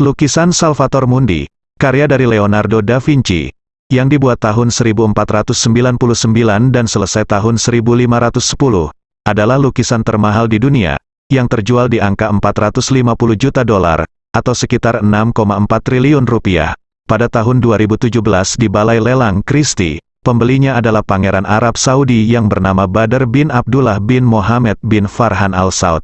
Lukisan Salvator Mundi, karya dari Leonardo da Vinci, yang dibuat tahun 1499 dan selesai tahun 1510, adalah lukisan termahal di dunia, yang terjual di angka 450 juta dolar, atau sekitar 6,4 triliun rupiah. Pada tahun 2017 di Balai Lelang Christie, pembelinya adalah Pangeran Arab Saudi yang bernama Badr bin Abdullah bin Mohammed bin Farhan Al Saud.